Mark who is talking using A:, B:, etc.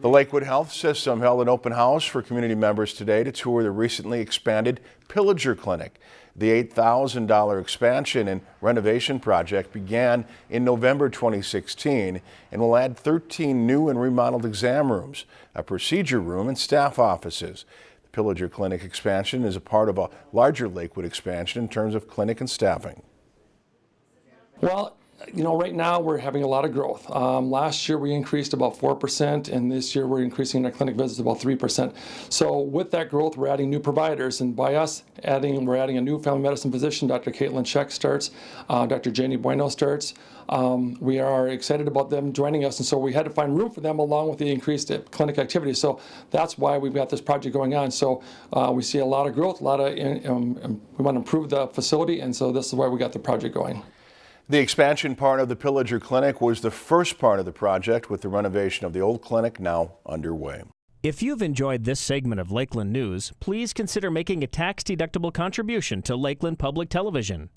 A: The Lakewood Health System held an open house for community members today to tour the recently expanded Pillager Clinic. The $8,000 expansion and renovation project began in November 2016 and will add 13 new and remodeled exam rooms, a procedure room, and staff offices. The Pillager Clinic expansion is a part of a larger Lakewood expansion in terms of clinic and staffing.
B: Well, you know, right now we're having a lot of growth. Um, last year we increased about 4%, and this year we're increasing our clinic visits about 3%. So with that growth, we're adding new providers, and by us adding, we're adding a new family medicine physician, Dr. Caitlin Sheck starts, uh, Dr. Janie Bueno starts. Um, we are excited about them joining us, and so we had to find room for them along with the increased clinic activity. So that's why we've got this project going on. So uh, we see a lot of growth, a lot of, um, we want to improve the facility, and so this is why we got the project going.
A: The expansion part of the Pillager Clinic was the first part of the project with the renovation of the old clinic now underway.
C: If you've enjoyed this segment of Lakeland News, please consider making a tax-deductible contribution to Lakeland Public Television.